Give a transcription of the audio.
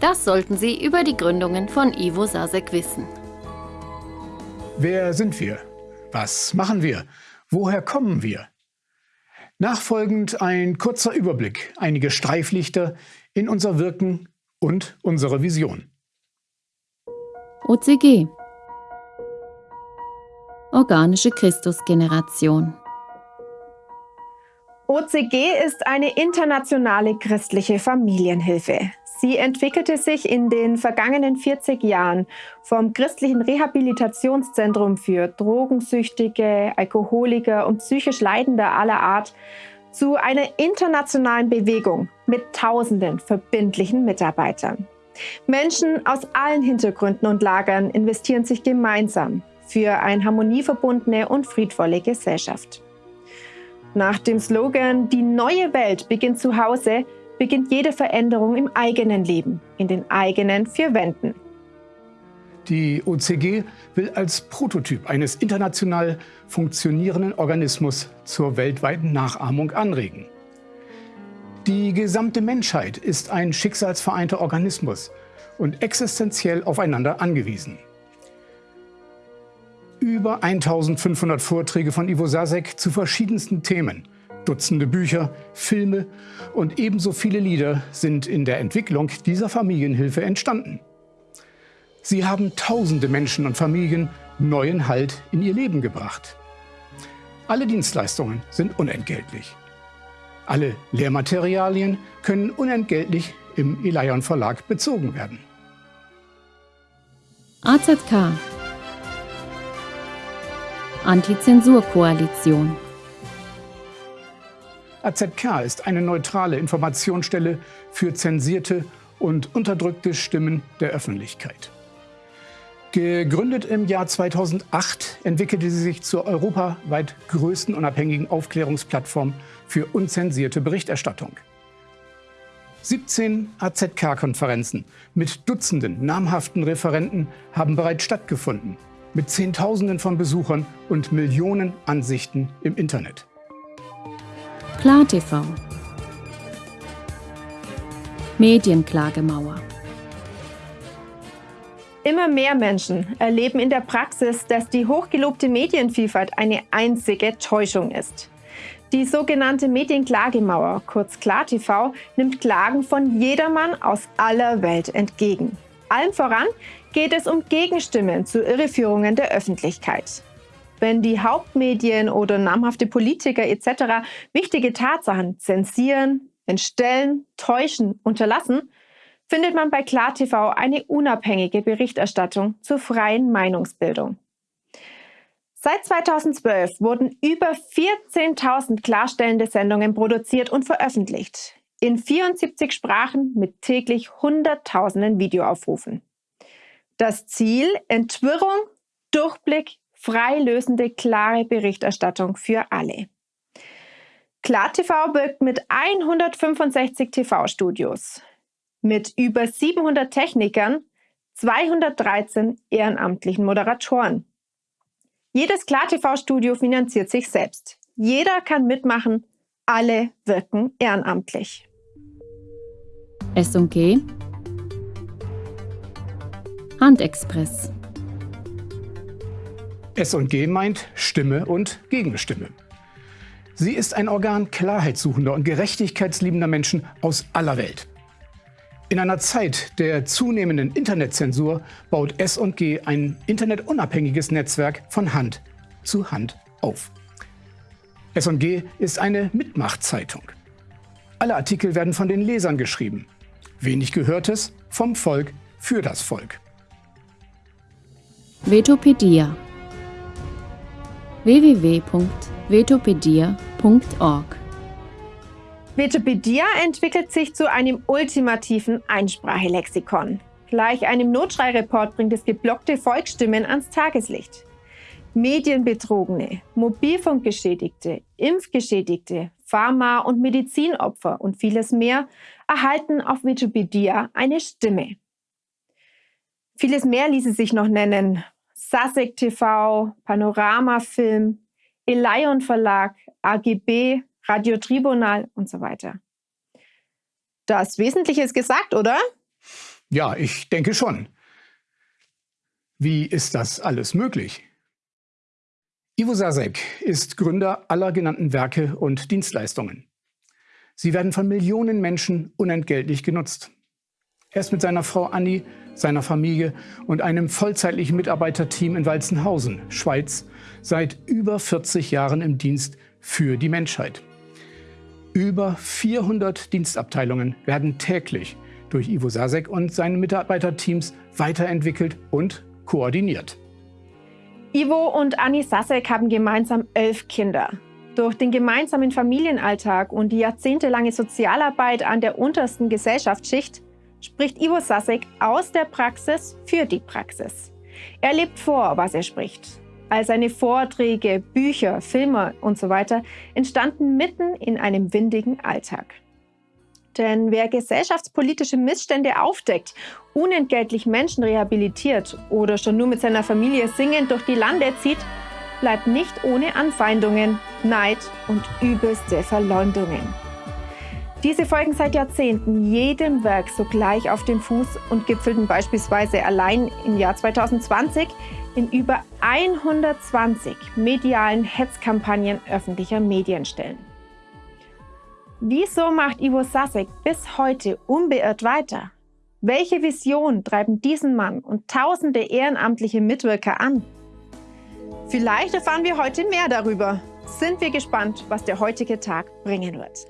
Das sollten Sie über die Gründungen von Ivo Sasek wissen. Wer sind wir? Was machen wir? Woher kommen wir? Nachfolgend ein kurzer Überblick, einige Streiflichter in unser Wirken und unsere Vision. OCG Organische Christusgeneration OCG ist eine internationale christliche Familienhilfe. Sie entwickelte sich in den vergangenen 40 Jahren vom christlichen Rehabilitationszentrum für Drogensüchtige, Alkoholiker und psychisch Leidende aller Art zu einer internationalen Bewegung mit tausenden verbindlichen Mitarbeitern. Menschen aus allen Hintergründen und Lagern investieren sich gemeinsam für eine harmonieverbundene und friedvolle Gesellschaft. Nach dem Slogan Die neue Welt beginnt zu Hause beginnt jede Veränderung im eigenen Leben, in den eigenen vier Wänden. Die OCG will als Prototyp eines international funktionierenden Organismus zur weltweiten Nachahmung anregen. Die gesamte Menschheit ist ein schicksalsvereinter Organismus und existenziell aufeinander angewiesen. Über 1500 Vorträge von Ivo Sasek zu verschiedensten Themen, Dutzende Bücher, Filme und ebenso viele Lieder sind in der Entwicklung dieser Familienhilfe entstanden. Sie haben tausende Menschen und Familien neuen Halt in ihr Leben gebracht. Alle Dienstleistungen sind unentgeltlich. Alle Lehrmaterialien können unentgeltlich im Elion Verlag bezogen werden. AZK Antizensurkoalition. AZK ist eine neutrale Informationsstelle für zensierte und unterdrückte Stimmen der Öffentlichkeit. Gegründet im Jahr 2008 entwickelte sie sich zur europaweit größten unabhängigen Aufklärungsplattform für unzensierte Berichterstattung. 17 AZK-Konferenzen mit Dutzenden namhaften Referenten haben bereits stattgefunden mit Zehntausenden von Besuchern und Millionen Ansichten im Internet. KlarTV Medienklagemauer Immer mehr Menschen erleben in der Praxis, dass die hochgelobte Medienvielfalt eine einzige Täuschung ist. Die sogenannte Medienklagemauer, kurz KlarTV, nimmt Klagen von jedermann aus aller Welt entgegen. Allen voran geht es um Gegenstimmen zu Irreführungen der Öffentlichkeit. Wenn die Hauptmedien oder namhafte Politiker etc. wichtige Tatsachen zensieren, entstellen, täuschen, unterlassen, findet man bei KlarTV eine unabhängige Berichterstattung zur freien Meinungsbildung. Seit 2012 wurden über 14.000 klarstellende Sendungen produziert und veröffentlicht. In 74 Sprachen mit täglich Hunderttausenden Videoaufrufen. Das Ziel, Entwirrung, Durchblick, freilösende, klare Berichterstattung für alle. KlarTV wirkt mit 165 TV-Studios, mit über 700 Technikern, 213 ehrenamtlichen Moderatoren. Jedes KlarTV-Studio finanziert sich selbst. Jeder kann mitmachen, alle wirken ehrenamtlich. S&G Handexpress. S&G meint Stimme und Gegenstimme. Sie ist ein Organ klarheitssuchender und gerechtigkeitsliebender Menschen aus aller Welt. In einer Zeit der zunehmenden Internetzensur baut S&G ein internetunabhängiges Netzwerk von Hand zu Hand auf. S&G ist eine Mitmachtzeitung. Alle Artikel werden von den Lesern geschrieben. Wenig Gehörtes vom Volk für das Volk. Vetopedia www.vetopedia.org Vetopedia entwickelt sich zu einem ultimativen Einsprachelexikon. Gleich einem Notschreireport bringt es geblockte Volksstimmen ans Tageslicht. Medienbetrogene, Mobilfunkgeschädigte, Impfgeschädigte, Pharma- und Medizinopfer und vieles mehr erhalten auf Wikipedia eine Stimme. Vieles mehr ließe sich noch nennen. Sasek TV, Panorama Film, Elion Verlag, AGB, Radio Tribunal und so weiter. Das Wesentliche ist gesagt, oder? Ja, ich denke schon. Wie ist das alles möglich? Ivo Sasek ist Gründer aller genannten Werke und Dienstleistungen. Sie werden von Millionen Menschen unentgeltlich genutzt. Er ist mit seiner Frau Anni, seiner Familie und einem vollzeitlichen Mitarbeiterteam in Walzenhausen, Schweiz, seit über 40 Jahren im Dienst für die Menschheit. Über 400 Dienstabteilungen werden täglich durch Ivo Sasek und seine Mitarbeiterteams weiterentwickelt und koordiniert. Ivo und Anni Sasek haben gemeinsam elf Kinder. Durch den gemeinsamen Familienalltag und die jahrzehntelange Sozialarbeit an der untersten Gesellschaftsschicht spricht Ivo Sasek aus der Praxis für die Praxis. Er lebt vor, was er spricht. All seine Vorträge, Bücher, Filme und so weiter entstanden mitten in einem windigen Alltag. Denn wer gesellschaftspolitische Missstände aufdeckt, unentgeltlich Menschen rehabilitiert oder schon nur mit seiner Familie singend durch die Lande zieht, bleibt nicht ohne Anfeindungen, Neid und übelste Verleumdungen. Diese folgen seit Jahrzehnten jedem Werk sogleich auf den Fuß und gipfelten beispielsweise allein im Jahr 2020 in über 120 medialen Hetzkampagnen öffentlicher Medienstellen. Wieso macht Ivo Sasek bis heute unbeirrt weiter? Welche Vision treiben diesen Mann und tausende ehrenamtliche Mitwirker an? Vielleicht erfahren wir heute mehr darüber. Sind wir gespannt, was der heutige Tag bringen wird.